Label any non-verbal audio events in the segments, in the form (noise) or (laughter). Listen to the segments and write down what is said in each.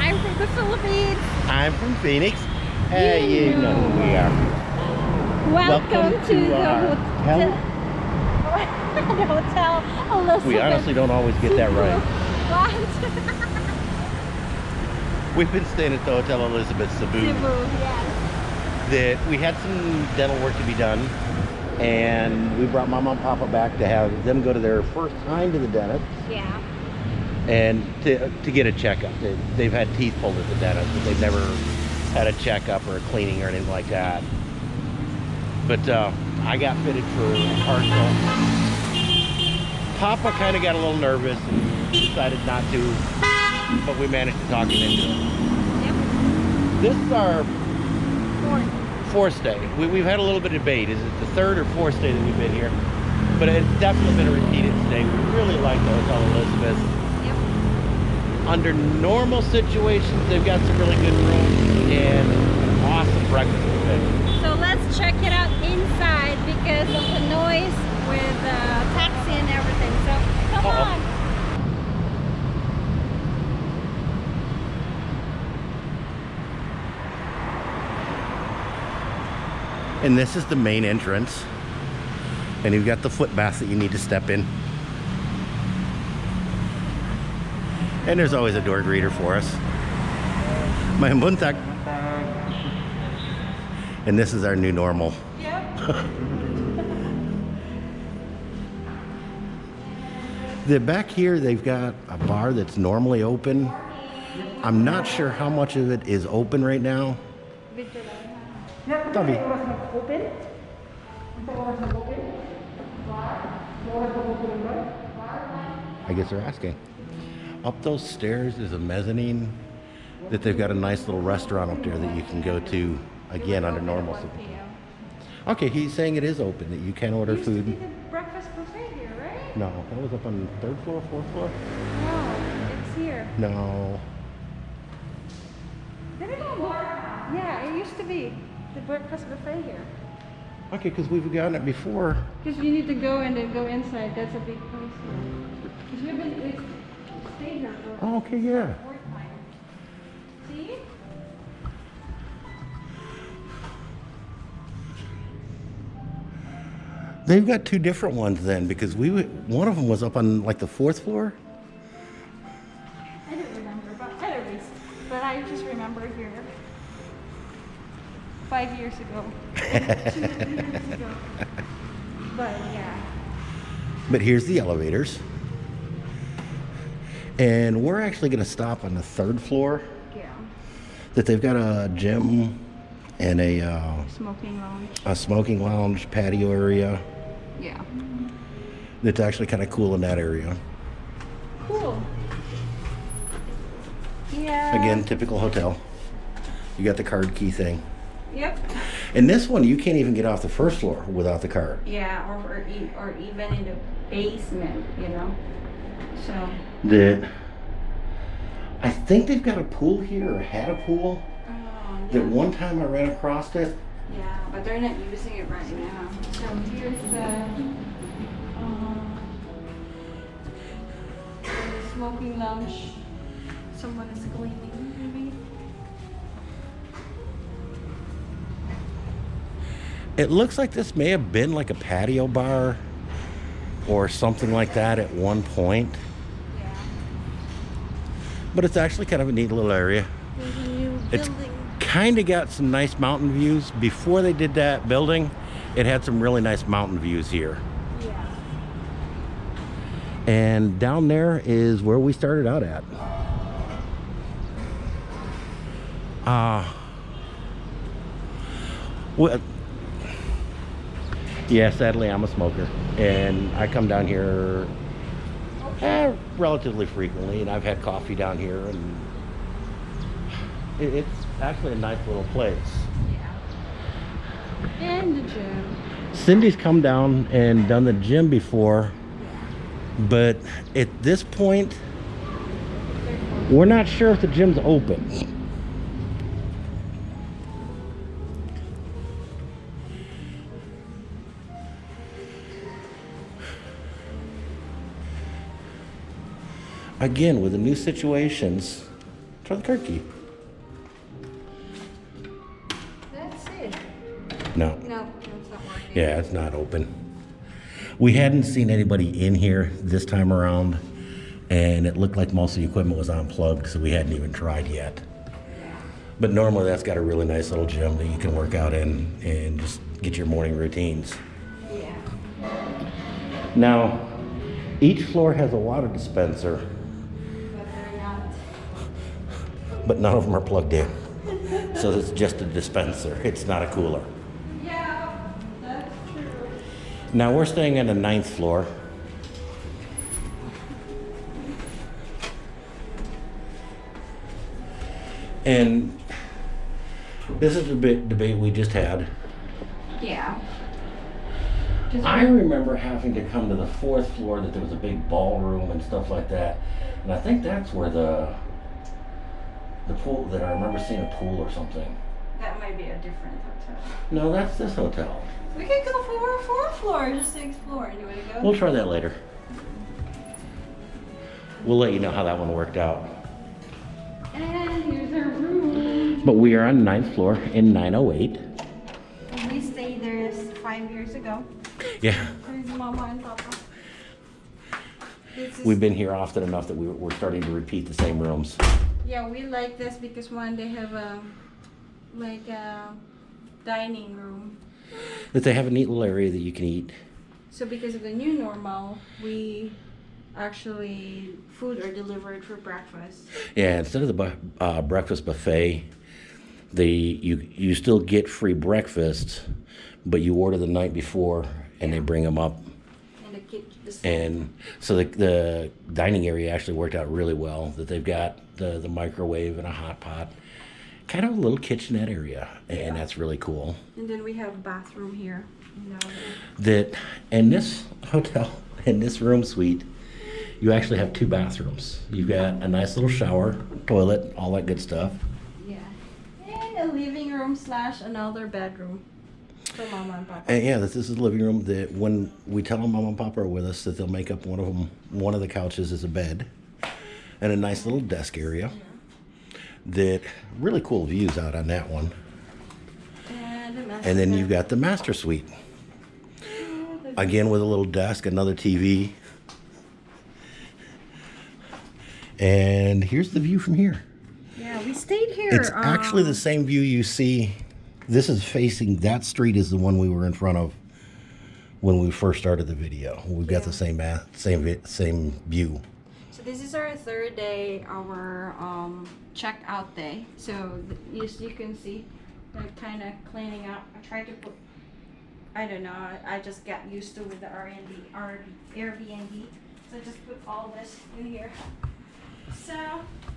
I'm from the Philippines. I'm from Phoenix. Hey, you know who we are. Welcome, Welcome to, to the hotel. (laughs) the hotel Elizabeth. We honestly don't always get that right. What? (laughs) We've been staying at the Hotel Elizabeth Cebu. Cebu, yes. That we had some dental work to be done, and we brought Mama and Papa back to have them go to their first time to the dentist Yeah. And to, to get a checkup. They, they've had teeth pulled at the dentist, but they've never had a checkup or a cleaning or anything like that. But uh, I got fitted for a partial. Papa kind of got a little nervous and decided not to, but we managed to talk him into it. Yep. This is our Fourth. fourth day. We, we've had a little bit of debate. Is it the third or fourth day that we've been here? But it's definitely been a repeated stay. We really like the Hotel Elizabeth. Yep. Under normal situations, they've got some really good rooms and awesome breakfast buffet. So let's check it out inside because of the noise with uh, taxi and everything. So come Uh-oh. on. And this is the main entrance. And you've got the foot bath that you need to step in. And there's always a door greeter for us. My buntag. And this is our new normal. Yep. (laughs) The back here, they've got a bar that's normally open. I'm not sure how much of it is open right now. Tabi. I guess they're asking. Up those stairs is a mezzanine that they've got a nice little restaurant up there that you can go to again under normal. Circumstances. Okay, he's saying it is open, that you can order Used to be food. the breakfast buffet here, right? No, that was up on the third floor, fourth floor? No, it's here. No. Did it go Yeah, it used to be the breakfast buffet here. Okay, because we've gotten it before. Because you need to go and then go inside. That's a big place. Because we've been we here for Oh, okay, yeah. four time. See? They've got two different ones then, because we w- one of them was up on like the fourth floor. I don't remember, but anyways, but I just remember here five years ago, (laughs) two years ago. But yeah, But here's the elevators. And we're actually going to stop on the third floor. yeah, That they've got a gym and a, uh, smoking lounge. a smoking lounge patio area. Yeah, That's actually kind of cool in that area. cool. Yeah. Again, typical hotel. You got the card key thing. Yep. And this one, you can't even get off the first floor without the card. Yeah, or or, e- or even in the basement, you know. So. That I think they've got a pool here or had a pool. Oh, That one time I ran across it. Yeah, but they're not using it right now. So here's the, um, the smoking lounge. Someone is cleaning, maybe. It looks like this may have been like a patio bar or something like that at one point. But it's actually kind of a neat little area. There's a new It's kind of got some nice mountain views. Before they did that building, it had some really nice mountain views here. Yeah. And down there is where we started out at. Uh, well, yeah, sadly, I'm a smoker. And I come down here eh, relatively frequently, and I've had coffee down here, and it, it's actually a nice little place. Yeah. And the gym. Cindy's come down and done the gym before, but at this point, we're not sure if the gym's open. Again, with the new situations, Try the card key. That's it. No. No, it's not working. Yeah, it's not open. We hadn't seen anybody in here this time around, and it looked like most of the equipment was unplugged, so we hadn't even tried yet. But normally that's got a really nice little gym that you can work out in and just get your morning routines. Yeah. Now, each floor has a water dispenser, but none of them are plugged in. So it's just a dispenser, it's not a cooler. Yeah, that's true. Now we're staying on the ninth floor. And this is the bit debate we just had. Yeah. Just I remember having to come to the fourth floor that there was a big ballroom and stuff like that. And I think that's where the the pool that I remember seeing a pool or something. that might be a different hotel. No, that's this hotel. We could go for a fourth floor just to explore. You want to go? We'll try that later. We'll let you know how that one worked out. and here's our room. But we are on ninth floor in 908. We stayed there five years ago. Yeah, There's Mama and Papa. We've been here often enough that we, we're starting to repeat the same rooms. Yeah, we like this because one they have a like a dining room. That they have a neat little area that you can eat. So because of the new normal, we actually food are delivered for breakfast. Yeah, instead of the bu- uh, breakfast buffet, the you you still get free breakfast, but you order the night before and they bring them up. And the kitchen. And so the, the dining area actually worked out really well. That they've got the, the microwave and a hot pot, kind of a little kitchenette area, and that's really cool. And then we have a bathroom here. You know, that in this hotel, (laughs) in this room suite, you actually have two bathrooms. You've got a nice little shower, toilet, all that good stuff. yeah. And a living room slash another bedroom for Mama and Papa. And yeah, this, this is the living room. That when we tell them mom and papa are with us, that they'll make up one of them. One of the couches is a bed, and a nice little desk area. That really cool views out on that one. And, And then you've got the master suite. Again with a little desk, another TV. And here's the view from here. Yeah, we stayed here. It's actually the um, same view you see. This is facing that street is the one we were in front of when we first started the video. We've got the same same same view. So this is our third day, our um, check-out day. So as you can see, they're kind of cleaning up. I tried to put, I don't know, I, I just got used to with the Airbnb, our Airbnb. So I just put all this in here. So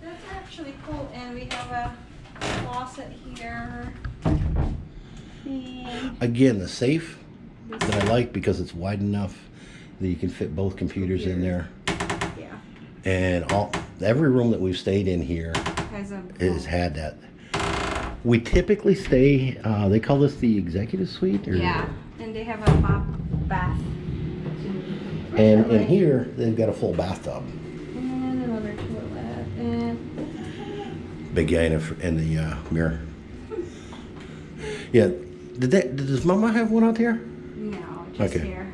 that's actually cool. And we have a closet here. And Again, the safe that I like because it's wide enough that you can fit both computers in there. yeah, And all every room that we've stayed in here has a has had that. We typically stay. Uh, they call this the executive suite. Or, Yeah, and they have a bath. And in here, they've got a full bathtub. And another toilet. And Big guy in the, in the uh, mirror. Yeah. Did that? Does Mama have one out there? no, just Okay. here.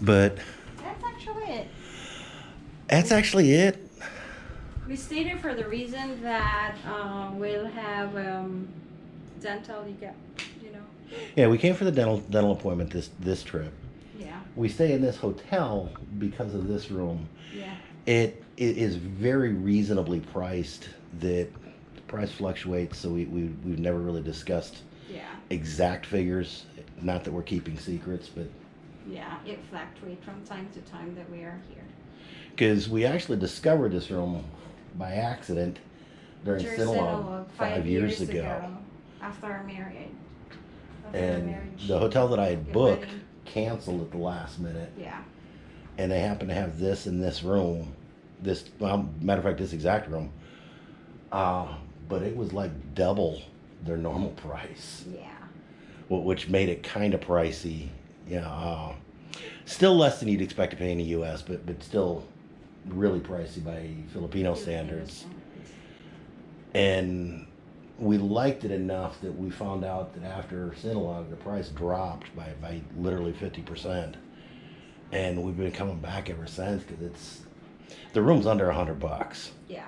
But That's actually it. that's actually it. We stayed here for the reason that um, we'll have um, dental. You get, you know. Yeah, we came for the dental dental appointment this this trip. Yeah, We stay in this hotel because of this room. yeah, it is very reasonably priced. That the price fluctuates, so we, we we've never really discussed yeah, exact figures. Not that we're keeping secrets, but yeah. It fluctuates from time to time that we are here. because we actually discovered this room by accident during Sinulog Sinulog, five, years, ago. after our marriage. After And marriage. the hotel that I had booked canceled at the last minute. Yeah. and they happened to have this in this room, this well, matter of fact, this exact room. Uh, but it was like double their normal price, Yeah. wh- which made it kind of pricey. Yeah, uh, still less than you'd expect to pay in the U.S., but but still really pricey by Filipino standards. And we liked it enough that we found out that after Sinulog, the price dropped by, by literally 50%. And we've been coming back ever since because it's, the room's under a hundred bucks. Yeah.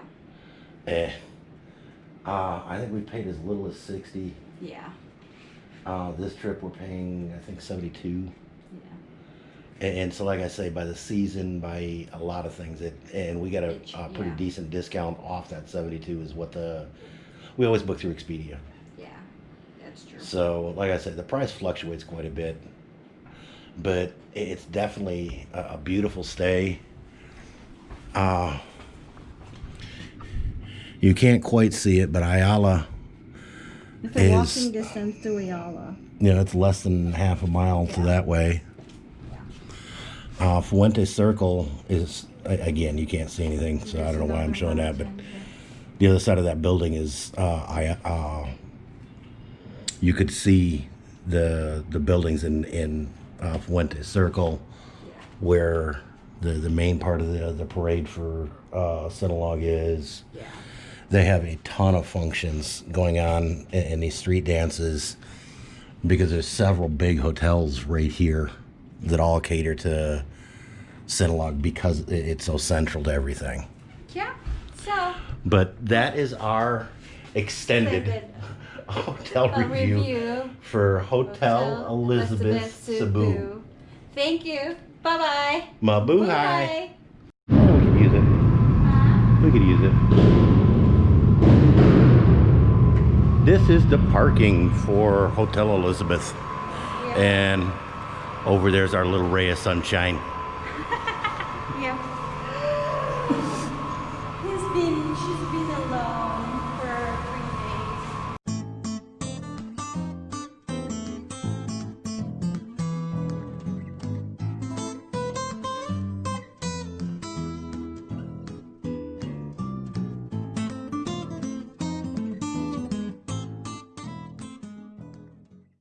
Eh. Uh, I think we paid as little as 60. Yeah. Uh, this trip we're paying, I think 72. Yeah. And, and so, like I say, by the season, by a lot of things, it and we got a, It a pretty yeah. decent discount off that seventy-two. Is what the we always book through Expedia. Yeah. That's true. So, like I said, the price fluctuates quite a bit, but it's definitely a, a beautiful stay. Uh, you can't quite see it, but Ayala, It's a is- walking distance to Ayala. you know, it's less than half a mile to that way. Uh, Fuente Circle is again, you can't see anything, so I don't know why I'm showing that, but the other side of that building is uh, I uh, you could see the the buildings in in uh, Fuente Circle where the the main part of the the parade for uh, is. Yeah. They have a ton of functions going on in, in these street dances because there's several big hotels right here that all cater to Sinulog because it's so central to everything. Yeah. So But that is our extended extended (laughs) hotel review, review. for Hotel, Elizabeth, Cebu. Thank you. Bye bye. Mabuhay. Oh, we could use it. We could use it. This is the parking for Hotel Elizabeth. And over there's our little ray of sunshine.